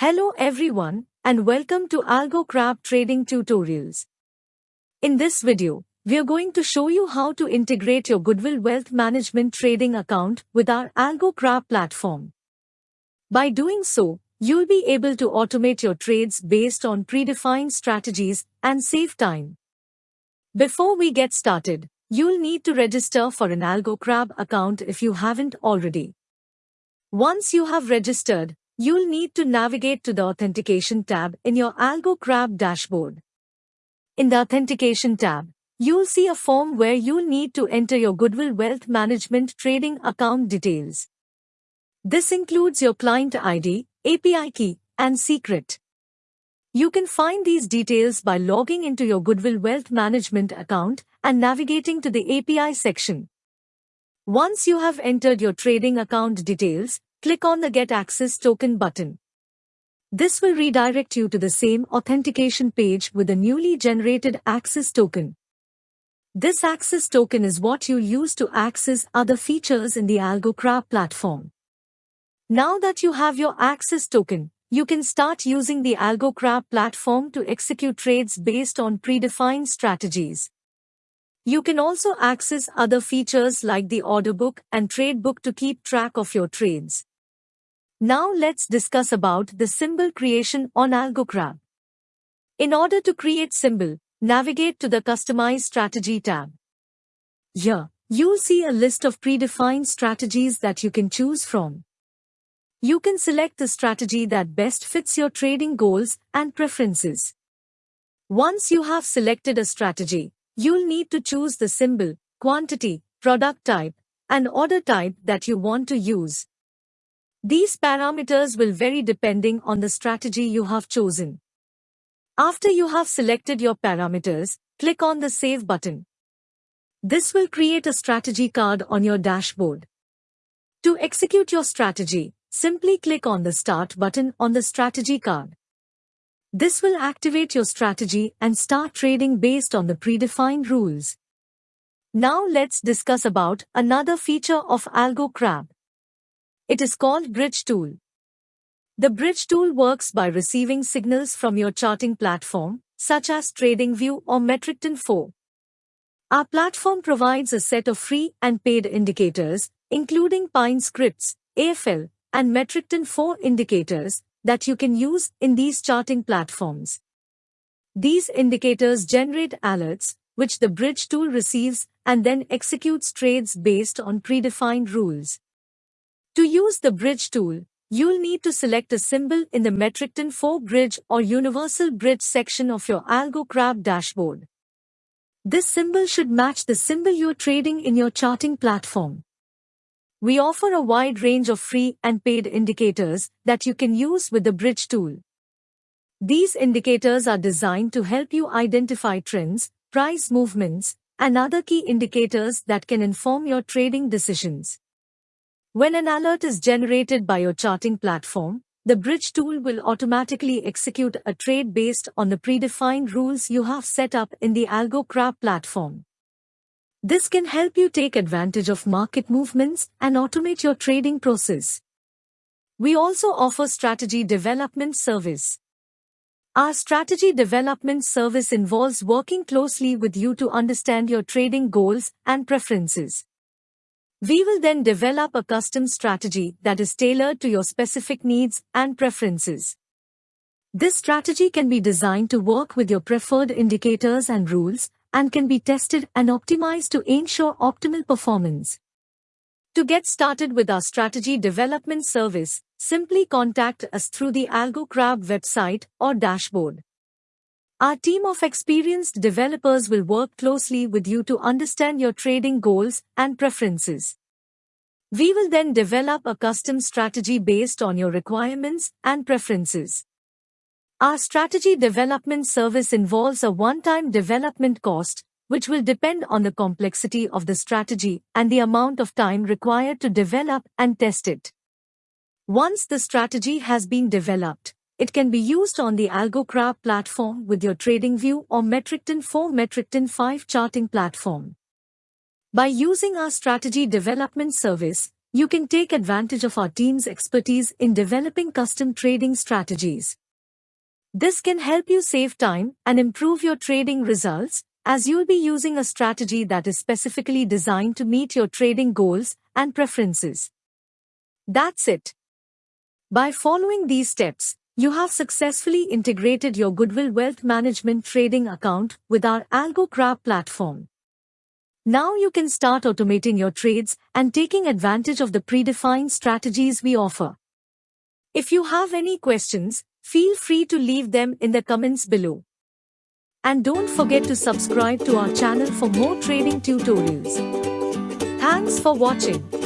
Hello everyone, and welcome to AlgoCrab Trading Tutorials. In this video, we are going to show you how to integrate your Goodwill Wealth Management trading account with our AlgoCrab platform. By doing so, you'll be able to automate your trades based on predefined strategies and save time. Before we get started, you'll need to register for an AlgoCrab account if you haven't already. Once you have registered, you'll need to navigate to the Authentication tab in your AlgoCrab dashboard. In the Authentication tab, you'll see a form where you'll need to enter your Goodwill Wealth Management trading account details. This includes your client ID, API key, and secret. You can find these details by logging into your Goodwill Wealth Management account and navigating to the API section. Once you have entered your trading account details, click on the Get Access Token button. This will redirect you to the same authentication page with a newly generated access token. This access token is what you use to access other features in the AlgoCrab platform. Now that you have your access token, you can start using the AlgoCrab platform to execute trades based on predefined strategies. You can also access other features like the order book and trade book to keep track of your trades. Now let's discuss about the symbol creation on AlgoCrab. In order to create symbol, navigate to the Customize Strategy tab. Here, you'll see a list of predefined strategies that you can choose from. You can select the strategy that best fits your trading goals and preferences. Once you have selected a strategy, you'll need to choose the symbol, quantity, product type, and order type that you want to use. These parameters will vary depending on the strategy you have chosen. After you have selected your parameters, click on the Save button. This will create a strategy card on your dashboard. To execute your strategy, simply click on the Start button on the strategy card. This will activate your strategy and start trading based on the predefined rules. Now let's discuss about another feature of AlgoCrab. It is called Bridge Tool. The Bridge Tool works by receiving signals from your charting platform, such as TradingView or MetaTrader 4. Our platform provides a set of free and paid indicators, including Pine Scripts, AFL, and MetaTrader 4 indicators that you can use in these charting platforms. These indicators generate alerts, which the bridge tool receives and then executes trades based on predefined rules. To use the bridge tool, you'll need to select a symbol in the MetaTrader 4 bridge or universal bridge section of your AlgoCrab dashboard. This symbol should match the symbol you're trading in your charting platform. We offer a wide range of free and paid indicators that you can use with the bridge tool. These indicators are designed to help you identify trends, price movements, and other key indicators that can inform your trading decisions. When an alert is generated by your charting platform, the bridge tool will automatically execute a trade based on the predefined rules you have set up in the AlgoCrab platform. This can help you take advantage of market movements and automate your trading process. We also offer strategy development service. Our strategy development service involves working closely with you to understand your trading goals and preferences. We will then develop a custom strategy that is tailored to your specific needs and preferences. This strategy can be designed to work with your preferred indicators and rules and can be tested and optimized to ensure optimal performance. To get started with our strategy development service, simply contact us through the AlgoCrab website or dashboard. Our team of experienced developers will work closely with you to understand your trading goals and preferences. We will then develop a custom strategy based on your requirements and preferences. Our strategy development service involves a one-time development cost, which will depend on the complexity of the strategy and the amount of time required to develop and test it. Once the strategy has been developed, it can be used on the AlgoCrab platform with your TradingView or MetaTrader 4 MetaTrader 5 charting platform. By using our strategy development service, you can take advantage of our team's expertise in developing custom trading strategies. This can help you save time and improve your trading results as you'll be using a strategy that is specifically designed to meet your trading goals and preferences. That's it. By following these steps, you have successfully integrated your Goodwill Wealth Management trading account with our AlgoCrab platform. Now you can start automating your trades and taking advantage of the predefined strategies we offer. If you have any questions, feel free to leave them in the comments below. And don't forget to subscribe to our channel for more trading tutorials. Thanks for watching.